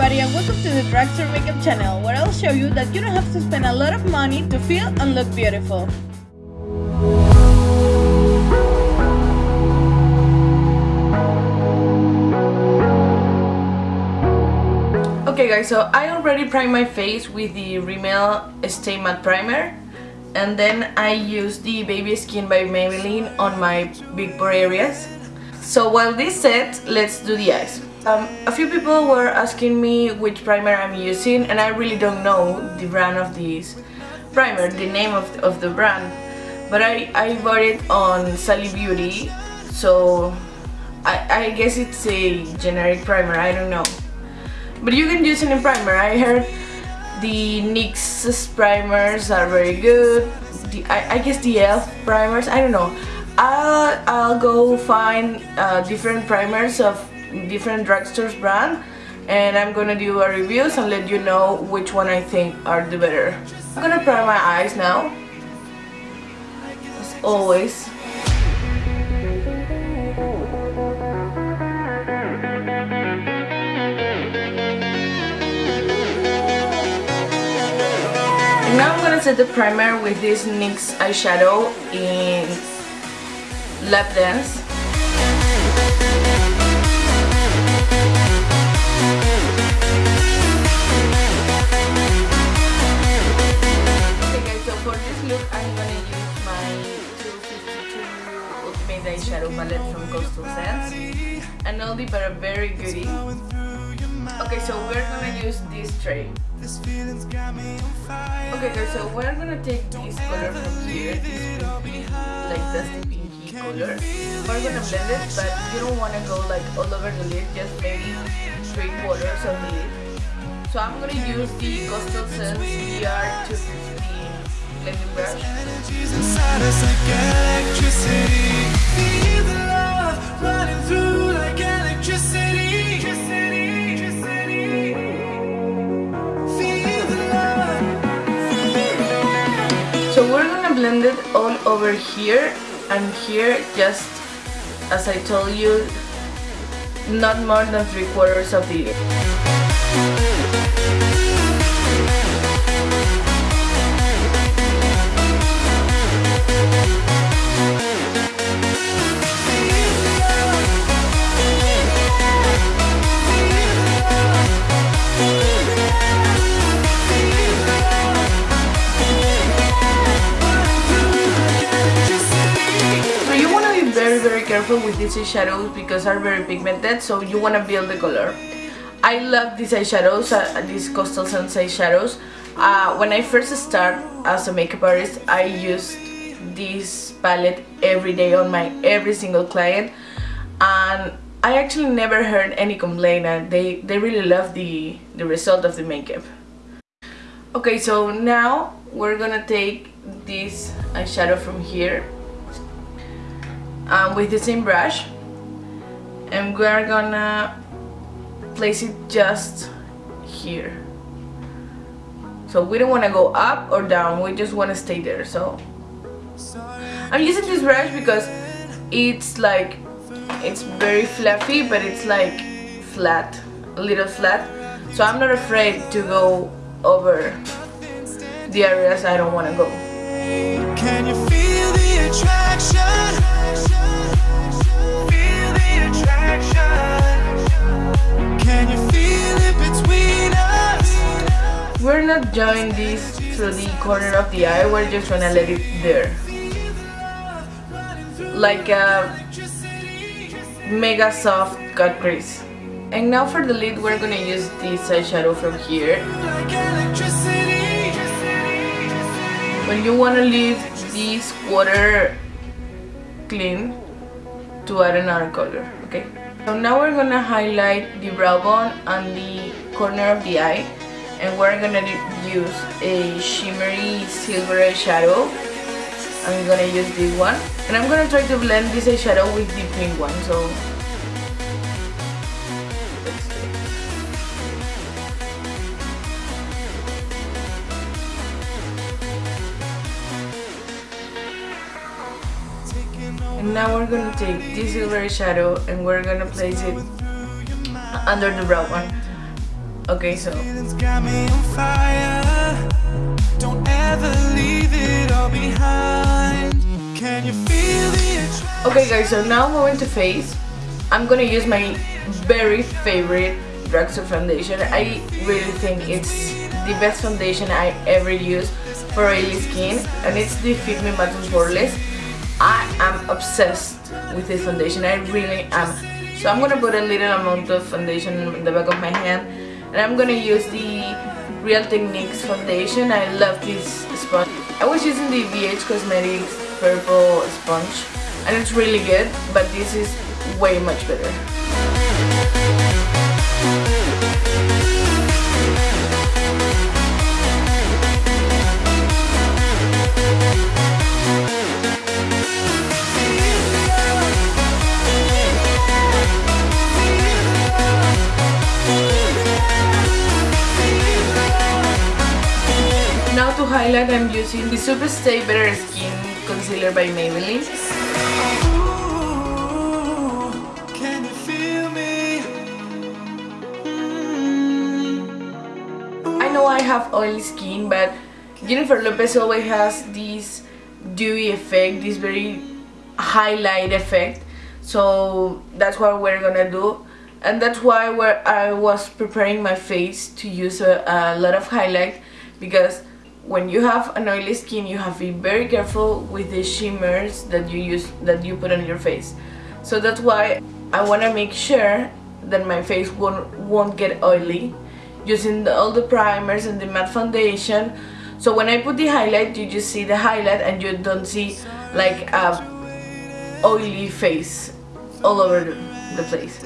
everybody and welcome to the Dragster Makeup channel where I'll show you that you don't have to spend a lot of money to feel and look beautiful. Okay guys, so I already primed my face with the Rimmel Stay Matte Primer and then I used the Baby Skin by Maybelline on my big pore areas. So while this set, let's do the eyes. Um, a few people were asking me which primer I'm using and I really don't know the brand of this primer, the name of, of the brand. But I, I bought it on Sally Beauty, so I, I guess it's a generic primer, I don't know. But you can use any primer, I heard the NYX primers are very good, the, I, I guess the e.l.f. primers, I don't know. I'll, I'll go find uh, different primers of different drugstores brand and I'm gonna do a reviews and let you know which one I think are the better. I'm gonna prime my eyes now. As always. And now I'm gonna set the primer with this NYX eyeshadow in Lap Dance we're gonna use this tray. Okay guys so we're gonna take this color from here. This pinky like dusty pinky color. we're gonna blend it but you don't want to go like all over the lid. Just maybe three quarters of the lid. So I'm gonna use the Coastal Scents VR250 blending brush so we're gonna blend it all over here and here just as I told you not more than three quarters of the with these eyeshadows because are very pigmented so you want to build the color. I love these eyeshadows, uh, these Coastal Scents eyeshadows. Uh, when I first start as a makeup artist I used this palette every day on my every single client. And I actually never heard any complaint and they, they really love the, the result of the makeup. Okay so now we're gonna take this eyeshadow from here um, with the same brush. And we're gonna place it just here. So we don't want to go up or down we just want to stay there so. I'm using this brush because it's like it's very fluffy but it's like flat a little flat. So I'm not afraid to go over the areas I don't want to go We're not drawing this through the corner of the eye, we're just gonna let it there. Like a mega soft cut crease. And now for the lid, we're gonna use this eyeshadow from here. When you wanna leave this water clean, to add another color okay? So now we're gonna highlight the brow bone and the corner of the eye and we're gonna use a shimmery silver eyeshadow I'm gonna use this one and I'm gonna try to blend this eyeshadow with the pink one so now we're gonna take this silver shadow and we're gonna place it under the brown one Okay, so Feelings got me on fire. Don't ever leave it all behind. Can you feel? Okay guys, so now moving to face, I'm gonna use my very favorite drugstore foundation. I really think it's the best foundation I ever used for oily skin and it's the Fit Me Matte Poreless. I am obsessed with this foundation, I really am. So I'm gonna put a little amount of foundation in the back of my hand and I'm gonna use the Real Techniques foundation. I love this sponge. I was using the BH Cosmetics purple sponge and it's really good but this is way much better. Highlight I'm using the Super Stay Better Skin Concealer by Maybelline. Ooh, can you feel me? I know I have oily skin, but Jennifer Lopez always has this dewy effect, this very highlight effect. So that's what we're gonna do. And that's why where I was preparing my face to use a, a lot of highlight because when you have an oily skin you have to be very careful with the shimmers that you use that you put on your face. So that's why I want to make sure that my face won't, won't get oily using the, all the primers and the matte foundation. So when I put the highlight you just see the highlight and you don't see like a oily face all over the, the place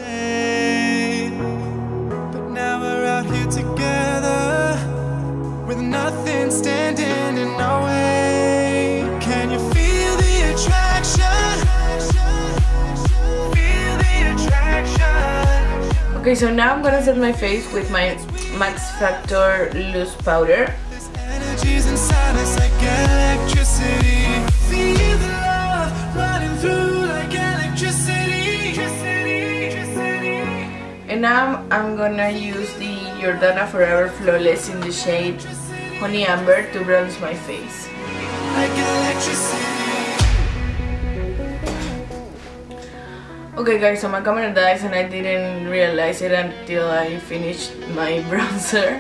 nothing standing in our way. Can you feel the attraction? Feel the attraction. okay so now I'm gonna set my face with my Max Factor loose powder energy's inside us like electricity. Feel the love running through like electricity. And now I'm gonna use the Jordana Forever Flawless in the shade Honey Amber to bronze my face. Okay guys, so my camera dies and I didn't realize it until I finished my bronzer.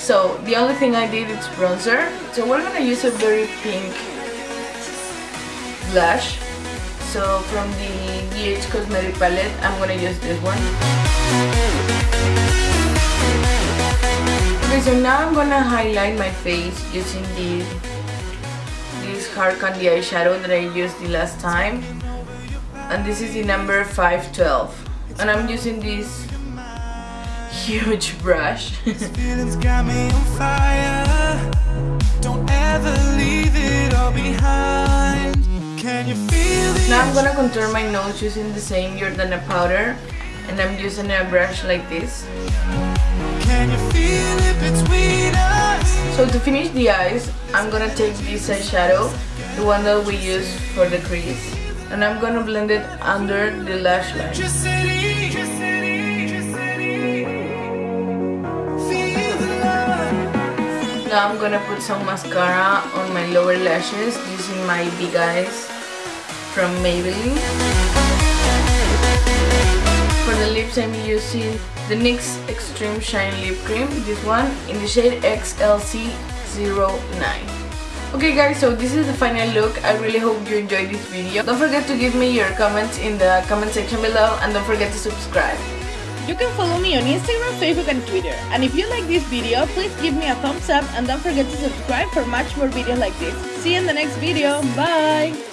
So the only thing I did is bronzer. So we're gonna use a very pink blush. So from the BH Cosmetic palette, I'm gonna use this one. Okay, so now I'm gonna highlight my face using the this hard candy eyeshadow that I used the last time. And this is the number 512 and I'm using this huge brush. Feelings got me on fire. Don't ever leave it all behind. Can you feel the now I'm gonna contour my nose using the same Jordana powder. And I'm using a brush like this So to finish the eyes I'm gonna take this eyeshadow the one that we use for the crease and I'm gonna blend it under the lash line. Now I'm gonna put some mascara on my lower lashes using my big eyes from Maybelline. For the lips I'm using the NYX Extreme Shine Lip Cream, this one in the shade XLC09. Okay guys, so this is the final look. I really hope you enjoyed this video. Don't forget to give me your comments in the comment section below and don't forget to subscribe. You can follow me on Instagram, Facebook and Twitter. And if you like this video, please give me a thumbs up and don't forget to subscribe for much more videos like this. See you in the next video. Bye!